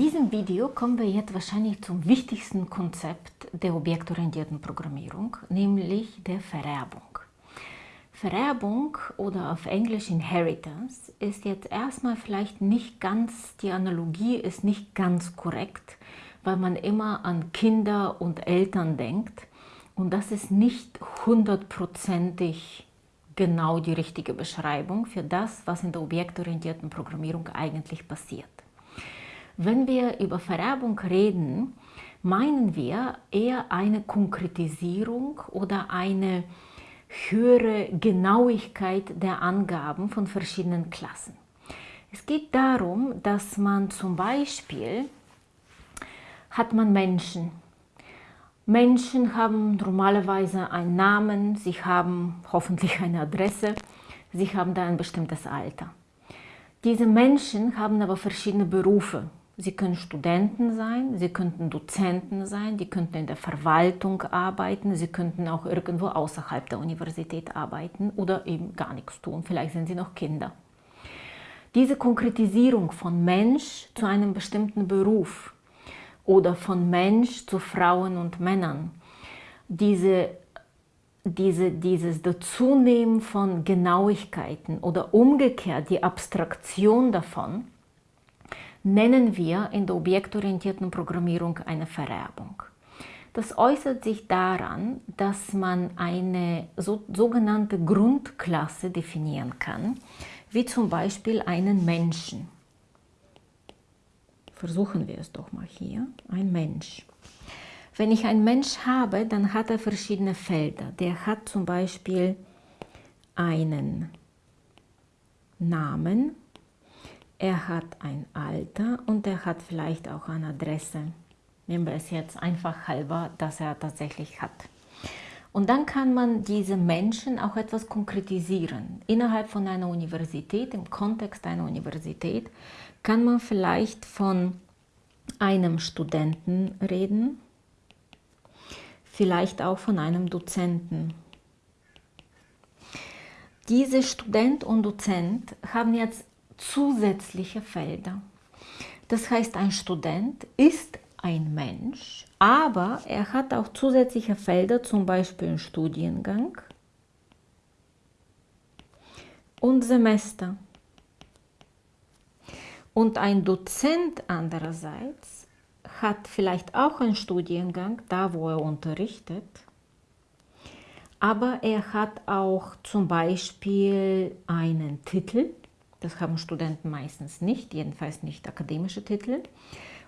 diesem Video kommen wir jetzt wahrscheinlich zum wichtigsten Konzept der objektorientierten Programmierung, nämlich der Vererbung. Vererbung oder auf Englisch Inheritance ist jetzt erstmal vielleicht nicht ganz, die Analogie ist nicht ganz korrekt, weil man immer an Kinder und Eltern denkt und das ist nicht hundertprozentig genau die richtige Beschreibung für das, was in der objektorientierten Programmierung eigentlich passiert. Wenn wir über Vererbung reden, meinen wir eher eine Konkretisierung oder eine höhere Genauigkeit der Angaben von verschiedenen Klassen. Es geht darum, dass man zum Beispiel hat man Menschen. Menschen haben normalerweise einen Namen, sie haben hoffentlich eine Adresse, sie haben da ein bestimmtes Alter. Diese Menschen haben aber verschiedene Berufe. Sie können Studenten sein, Sie könnten Dozenten sein, die könnten in der Verwaltung arbeiten, Sie könnten auch irgendwo außerhalb der Universität arbeiten oder eben gar nichts tun. Vielleicht sind Sie noch Kinder. Diese Konkretisierung von Mensch zu einem bestimmten Beruf oder von Mensch zu Frauen und Männern, diese, diese, dieses Dazunehmen von Genauigkeiten oder umgekehrt die Abstraktion davon, nennen wir in der objektorientierten Programmierung eine Vererbung. Das äußert sich daran, dass man eine so, sogenannte Grundklasse definieren kann, wie zum Beispiel einen Menschen. Versuchen wir es doch mal hier. Ein Mensch. Wenn ich einen Mensch habe, dann hat er verschiedene Felder. Der hat zum Beispiel einen Namen, er hat ein Alter und er hat vielleicht auch eine Adresse. Nehmen wir es jetzt einfach halber, dass er tatsächlich hat. Und dann kann man diese Menschen auch etwas konkretisieren. Innerhalb von einer Universität, im Kontext einer Universität, kann man vielleicht von einem Studenten reden, vielleicht auch von einem Dozenten. Diese Student und Dozent haben jetzt zusätzliche Felder. Das heißt, ein Student ist ein Mensch, aber er hat auch zusätzliche Felder, zum Beispiel einen Studiengang und Semester. Und ein Dozent andererseits hat vielleicht auch einen Studiengang, da wo er unterrichtet, aber er hat auch zum Beispiel einen Titel das haben Studenten meistens nicht, jedenfalls nicht akademische Titel.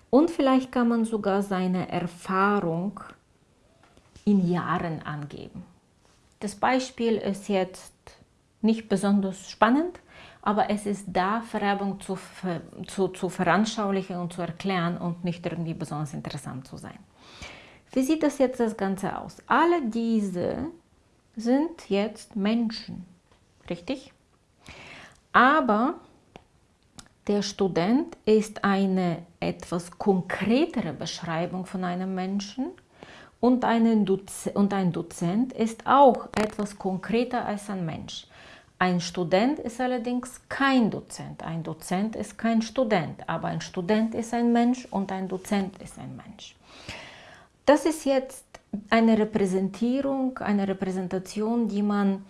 Und vielleicht kann man sogar seine Erfahrung in Jahren angeben. Das Beispiel ist jetzt nicht besonders spannend, aber es ist da, Vererbung zu, zu, zu veranschaulichen und zu erklären und nicht irgendwie besonders interessant zu sein. Wie sieht das jetzt das Ganze aus? Alle diese sind jetzt Menschen, richtig? Aber der Student ist eine etwas konkretere Beschreibung von einem Menschen und, und ein Dozent ist auch etwas konkreter als ein Mensch. Ein Student ist allerdings kein Dozent. Ein Dozent ist kein Student, aber ein Student ist ein Mensch und ein Dozent ist ein Mensch. Das ist jetzt eine Repräsentierung, eine Repräsentation, die man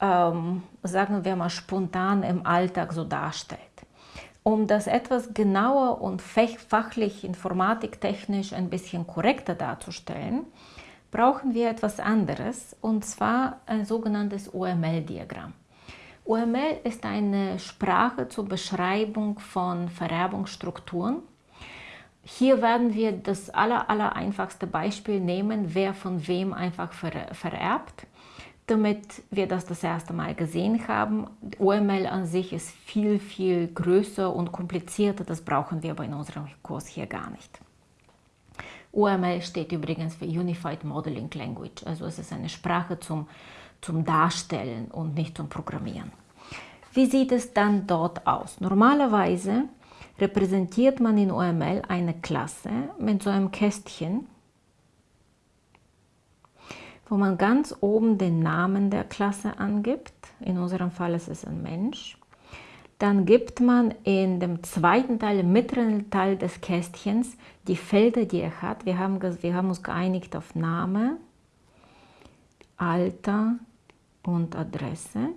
ähm, sagen wir mal, spontan im Alltag so darstellt. Um das etwas genauer und fachlich, informatiktechnisch ein bisschen korrekter darzustellen, brauchen wir etwas anderes, und zwar ein sogenanntes UML-Diagramm. UML ist eine Sprache zur Beschreibung von Vererbungsstrukturen. Hier werden wir das aller, aller einfachste Beispiel nehmen, wer von wem einfach vererbt damit wir das das erste Mal gesehen haben. OML an sich ist viel, viel größer und komplizierter, das brauchen wir aber in unserem Kurs hier gar nicht. UML steht übrigens für Unified Modeling Language, also es ist eine Sprache zum, zum Darstellen und nicht zum Programmieren. Wie sieht es dann dort aus? Normalerweise repräsentiert man in OML eine Klasse mit so einem Kästchen, wo man ganz oben den Namen der Klasse angibt. In unserem Fall ist es ein Mensch. dann gibt man in dem zweiten Teil, im mittleren Teil des Kästchens, die Felder, die er hat. Wir haben, wir haben uns geeinigt auf Name, Alter und Adresse.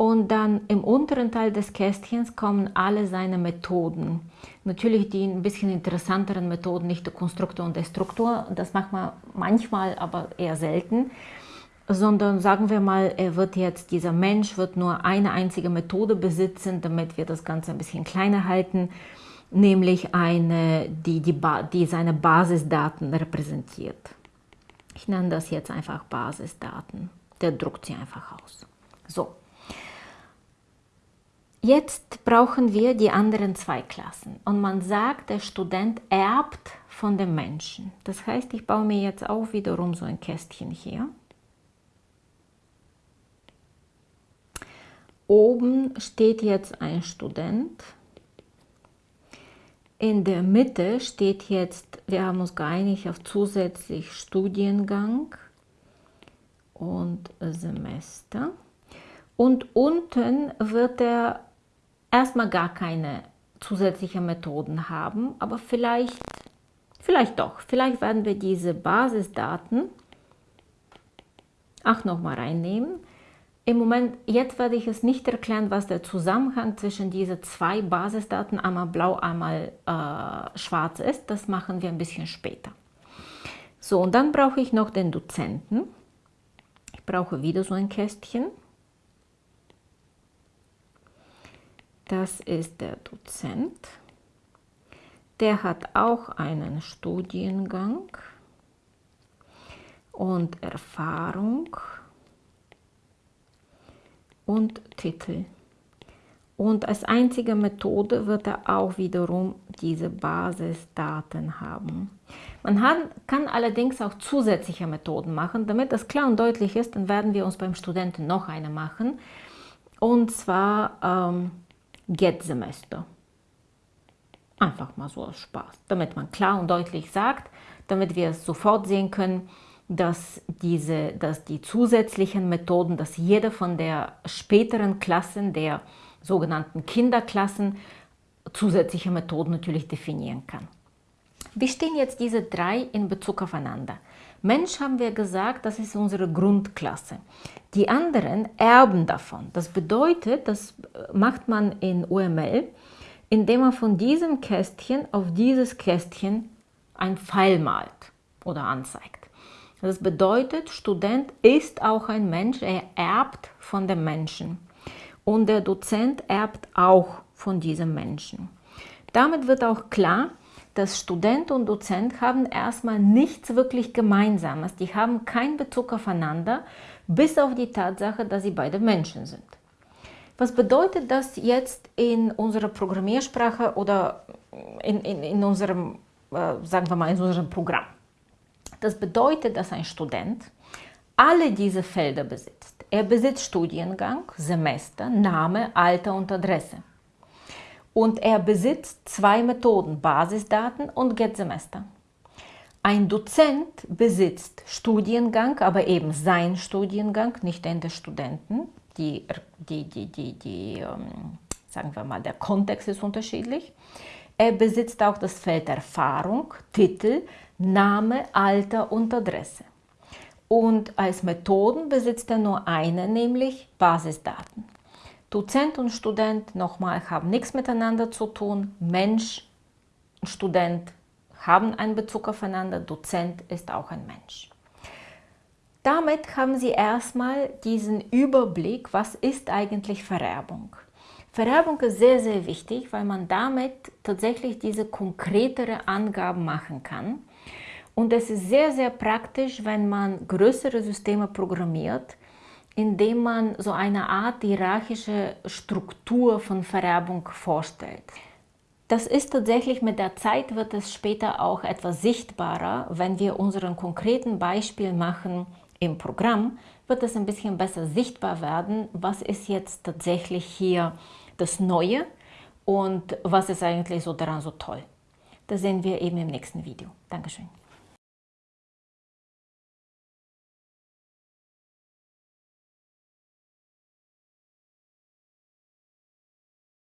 Und dann im unteren Teil des Kästchens kommen alle seine Methoden. Natürlich die ein bisschen interessanteren Methoden, nicht der Konstruktor und Destruktor, das macht man manchmal, aber eher selten sondern sagen wir mal, er wird jetzt, dieser Mensch wird nur eine einzige Methode besitzen, damit wir das Ganze ein bisschen kleiner halten, nämlich eine, die, die, die seine Basisdaten repräsentiert. Ich nenne das jetzt einfach Basisdaten. Der druckt sie einfach aus. So. Jetzt brauchen wir die anderen zwei Klassen. Und man sagt, der Student erbt von dem Menschen. Das heißt, ich baue mir jetzt auch wiederum so ein Kästchen hier. Oben steht jetzt ein Student. In der Mitte steht jetzt, wir haben uns geeinigt auf zusätzlich Studiengang und Semester. Und unten wird er erstmal gar keine zusätzlichen Methoden haben, aber vielleicht, vielleicht doch, vielleicht werden wir diese Basisdaten auch nochmal reinnehmen. Im Moment, jetzt werde ich es nicht erklären, was der Zusammenhang zwischen diesen zwei Basisdaten, einmal blau, einmal äh, schwarz ist. Das machen wir ein bisschen später. So, und dann brauche ich noch den Dozenten. Ich brauche wieder so ein Kästchen. Das ist der Dozent. Der hat auch einen Studiengang und Erfahrung und Titel. Und als einzige Methode wird er auch wiederum diese Basisdaten haben. Man kann allerdings auch zusätzliche Methoden machen. Damit das klar und deutlich ist, dann werden wir uns beim Studenten noch eine machen. Und zwar ähm, Get-Semester. Einfach mal so aus Spaß, damit man klar und deutlich sagt, damit wir es sofort sehen können, dass, diese, dass die zusätzlichen Methoden, dass jede von der späteren Klassen, der sogenannten Kinderklassen, zusätzliche Methoden natürlich definieren kann. Wie stehen jetzt diese drei in Bezug aufeinander? Mensch haben wir gesagt, das ist unsere Grundklasse. Die anderen erben davon. Das bedeutet, das macht man in UML, indem man von diesem Kästchen auf dieses Kästchen ein Pfeil malt oder anzeigt. Das bedeutet, Student ist auch ein Mensch, er erbt von dem Menschen. Und der Dozent erbt auch von diesem Menschen. Damit wird auch klar, dass Student und Dozent haben erstmal nichts wirklich Gemeinsames. Die haben keinen Bezug aufeinander, bis auf die Tatsache, dass sie beide Menschen sind. Was bedeutet das jetzt in unserer Programmiersprache oder in, in, in unserem, äh, sagen wir mal, in unserem Programm? Das bedeutet, dass ein Student alle diese Felder besitzt. Er besitzt Studiengang, Semester, Name, Alter und Adresse. Und er besitzt zwei Methoden, Basisdaten und Get-Semester. Ein Dozent besitzt Studiengang, aber eben sein Studiengang, nicht den des Studenten. Die, die, die, die, die ähm, sagen wir mal, der Kontext ist unterschiedlich. Er besitzt auch das Feld Erfahrung, Titel, Name, Alter und Adresse. Und als Methoden besitzt er nur eine, nämlich Basisdaten. Dozent und Student, nochmal, haben nichts miteinander zu tun. Mensch und Student haben einen Bezug aufeinander. Dozent ist auch ein Mensch. Damit haben Sie erstmal diesen Überblick, was ist eigentlich Vererbung. Vererbung ist sehr, sehr wichtig, weil man damit tatsächlich diese konkretere Angaben machen kann. Und es ist sehr, sehr praktisch, wenn man größere Systeme programmiert, indem man so eine Art hierarchische Struktur von Vererbung vorstellt. Das ist tatsächlich mit der Zeit wird es später auch etwas sichtbarer, wenn wir unseren konkreten Beispiel machen im Programm, wird es ein bisschen besser sichtbar werden, was ist jetzt tatsächlich hier das Neue und was ist eigentlich so daran so toll. Das sehen wir eben im nächsten Video. Dankeschön.